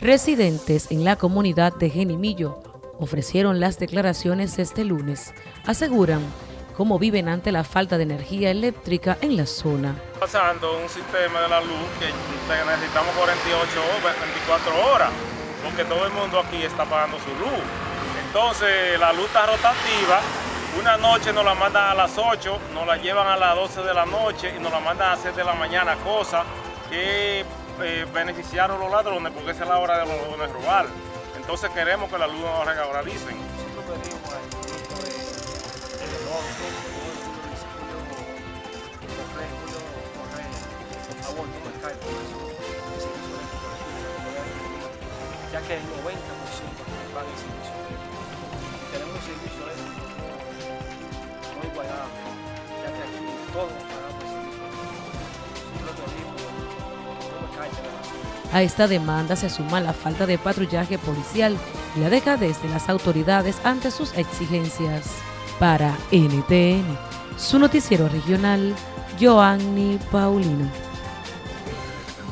Residentes en la comunidad de Genimillo ofrecieron las declaraciones este lunes. Aseguran cómo viven ante la falta de energía eléctrica en la zona. Pasando un sistema de la luz que necesitamos 48 o 24 horas, porque todo el mundo aquí está pagando su luz. Entonces la luz está rotativa, una noche nos la mandan a las 8, nos la llevan a las 12 de la noche y nos la mandan a las 7 de la mañana, cosa que eh, beneficiaron a los ladrones porque esa es la hora de los ladrones robar. Entonces queremos que la luz nos regulalicen. ya que el 90% paga el servicio Tenemos un servicio muy igualable, ya que aquí todos A esta demanda se suma la falta de patrullaje policial y la dejadez de las autoridades ante sus exigencias. Para NTN, su noticiero regional, Joanny Paulino.